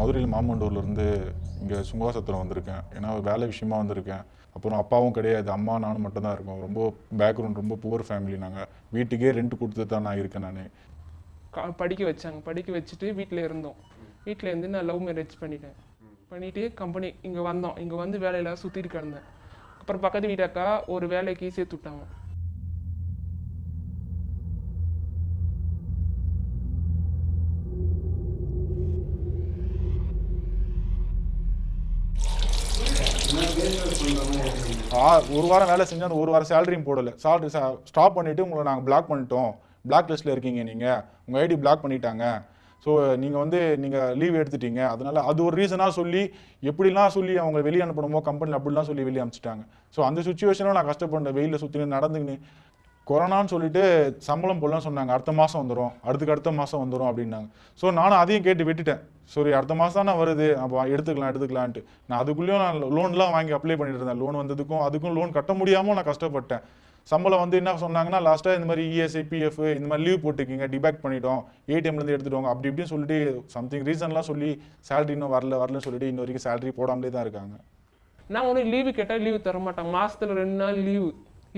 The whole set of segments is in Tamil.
மதுரையில் மாமண்டூர்லேருந்து இங்கே சுங்காசத்தில் வந்திருக்கேன். ஏன்னா வேலை விஷயமா வந்திருக்கேன். அப்புறம் அப்பாவும் கிடையாது. அம்மா நானும் மட்டும்தான் இருக்கோம். ரொம்ப பேக்ரவுண்ட் ரொம்ப புவர் ஃபேமிலி நாங்கள் வீட்டுக்கே ரெண்ட் கொடுத்து தான் நான் இருக்கேன் நான். கா படிக்க வச்சாங்க. படிக்க வச்சுட்டு வீட்டில் இருந்தோம். வீட்டில் இருந்து நான் லவ் மேரேஜ் பண்ணிட்டேன். பண்ணிவிட்டு கம்பெனி இங்கே வந்தோம். இங்கே வந்து வேலையில் சுற்றிட்டு கிடந்தேன். அப்புறம் பக்கத்து வீட்டாக்கா ஒரு வேலைக்கு சேர்த்து விட்டாங்க. ஒரு வாரம் வேலை செஞ்சு அந்த ஒரு வாரம் சேலரியும் போடலை. சேலரி ஸ்டாப் பண்ணிவிட்டு உங்களை நாங்கள் பிளாக் பண்ணிட்டோம். பிளாக் லிஸ்ட்டில் இருக்கீங்க நீங்கள் உங்கள் ஐடி பிளாக் பண்ணிட்டாங்க. ஸோ நீங்கள் வந்து நீங்கள் லீவ் எடுத்துட்டீங்க. அதனால் அது ஒரு ரீசனாக சொல்லி எப்படிலாம் சொல்லி அவங்க வெளியே அனுப்பணுமோ கம்பெனியில் அப்படிலாம் சொல்லி வெளியே அனுப்பிச்சிட்டாங்க. ஸோ அந்த சுச்சுவேஷனும் நான் கஷ்டப்பட்டேன். வெயிலில் சுற்றி நடந்துக்கின்னு கொரோனான்னு சொல்லிட்டு சம்பளம் போடலாம் சொன்னாங்க. அடுத்த மாதம் வந்துடும் அடுத்துக்கு அடுத்த மாதம் வந்துடும் அப்படின்னாங்க. ஸோ நானும் அதையும் கேட்டு விட்டுட்டேன். சரி அடுத்த மாதம் தானே வருது. அப்போ எடுத்துக்கலாம் எடுத்துக்கலான்ட்டு நான் அதுக்குள்ளேயும் நான் லோன்லாம் வாங்கி அப்ளை பண்ணிட்டு இருந்தேன். லோன் வந்ததுக்கும் அதுக்கும் லோன் கட்ட முடியாமல் நான் கஷ்டப்பட்டேன். சம்பளம் வந்து என்ன சொன்னாங்கன்னா லாஸ்ட்டாக இந்த மாதிரி இஎஸ்ஐ பிஎஃப் இந்த மாதிரி லீவ் போட்டுக்கிங்க டிபேக் பண்ணிட்டோம். ஏடிஎம்லேருந்து எடுத்துட்டு அப்படி இப்படின்னு சொல்லிட்டு சம்திங் ரீசன்லாம் சொல்லி சேலரி இன்னும் வரல வரலன்னு சொல்லிட்டு இன்ன வரைக்கும் சேலரி போடாமலே தான் இருக்காங்க. நான் ஒன்றும் லீவு கேட்டால் லீவு தர மாட்டாங்க மாதத்தில் ரெண்டு நாள் லீவு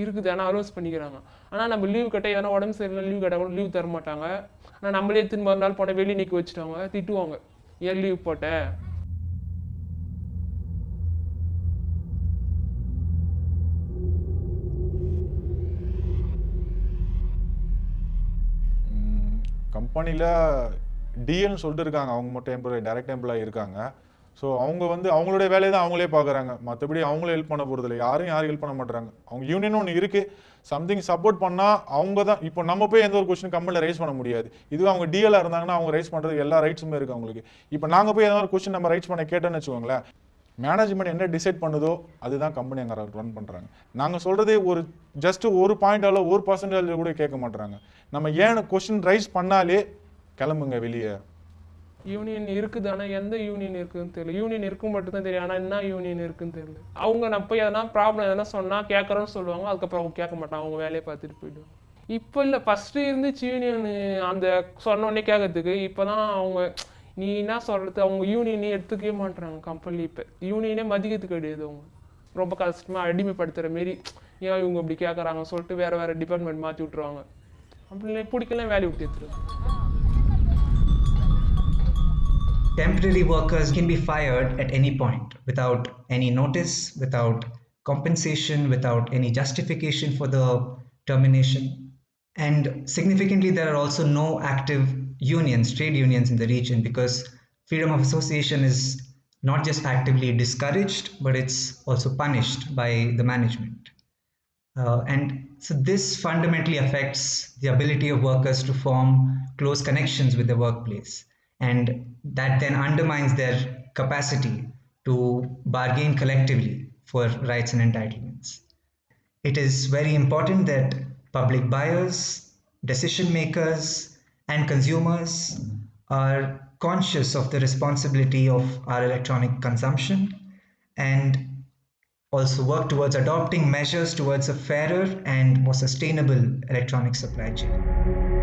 இருக்குது ஆனால் அலோஸ் பண்ணிக்கிறாங்க. ஆனால் நம்ம லீவ் கேட்டால் எதனா உடம்பு சரியில்லை லீவ் கட்ட கூட லீவ் தர மாட்டாங்க. ஆனால் நம்மளே திரும்ப நாள் போனால் வெளியே நிற்க வச்சுட்டாங்க திட்டுவாங்க. ஏன் லீவ் போட்ட? கம்பெனியில் டிஎல்னு சொல்லிட்டு இருக்காங்க. அவங்க மட்டும் எம்ப்ளாயி டைரக்ட் எம்ப்ளாயி இருக்காங்க. ஸோ அவங்க வந்து அவங்களுடைய வேலையை தான் அவங்களே பார்க்குறாங்க. மற்றபடி அவங்களே ஹெல்ப் பண்ண போகிறதில்ல யாரும் யாரும் ஹெல்ப் பண்ண மாட்டுறாங்க. அவங்க யூனியன் ஒன்று இருக்குது சம்திங் சப்போர்ட் பண்ணால் அவங்க தான் இப்போ நம்ம போய் எந்த ஒரு கொஸ்டின் கம்பெனியில் ரைஸ் பண்ண முடியாது. இதுவே அவங்க டிஎலாக இருந்தாங்கன்னா அவங்க ரைஸ் பண்ணுறதுக்கு எல்லா ரைட்ஸுமே இருக்குது அவங்களுக்கு. இப்போ நாங்கள் போய் ஏதாவது ஒரு கொஸ்டின் நம்ம ரைட்ஸ் பண்ண கேட்டோன்னு வச்சுக்கோங்களேன் மேனேஜ்மெண்ட் என்ன டிசைட் பண்ணுதோ அதுதான் கம்பெனி அங்கே ரன் பண்ணுறாங்க நாங்கள் சொல்கிறதே ஒரு ஜஸ்ட் ஒரு பாயிண்ட் அளவு ஒரு பர்சன்டேஜ் கூட கேட்க மாட்டுறாங்க. நம்ம ஏன் கொஸ்டின் ரைஸ் பண்ணாலே கிளம்புங்க வெளியே. யூனியன் இருக்குது ஆனால் எந்த யூனியன் இருக்குதுன்னு தெரியல. யூனியன் இருக்கும் மட்டும்தான் தெரியும் ஆனால் என்ன யூனியன் இருக்குன்னு தெரியல. அவங்க நான் போய் எதனா ப்ராப்ளம் எதனா சொன்னால் கேட்குறோன்னு சொல்லுவாங்க அதுக்கப்புறம் அவங்க கேட்க மாட்டாங்க அவங்க வேலையை பார்த்துட்டு போயிடுவாங்க. இப்போ இல்லை ஃபஸ்ட்டு இருந்துச்சு யூனியன் அந்த சொன்னோடனே கேட்கறதுக்கு இப்போ தான் அவங்க நீ என்ன சொல்கிறது அவங்க யூனியனே எடுத்துக்கவே மாட்டுறாங்க கம்பெனி இப்போ. யூனியனே மதிக்கிறது கிடையாது அவங்க. ரொம்ப கஷ்டமாக அடிமைப்படுத்துகிற மாரி ஏன் இவங்க இப்படி கேட்குறாங்க சொல்லிட்டு வேறு வேறு டிபார்ட்மெண்ட் மாற்றி விட்ருவாங்க அப்படி பிடிக்கலாம் வேலையை விட்டு எடுத்துருவாங்க. Temporary workers can be fired at any point without any notice, without compensation, without any justification for the termination. And significantly, there are also no active unions, trade unions in the region because freedom of association is not just actively discouraged, but it's also punished by the management. Uh, and so this fundamentally affects the ability of workers to form close connections with the workplace. And that then undermines their capacity to bargain collectively for rights and entitlements. It is very important that public buyers, decision makers, and consumers are conscious of the responsibility of our electronic consumption and also work towards adopting measures towards a fairer and more sustainable electronic supply chain.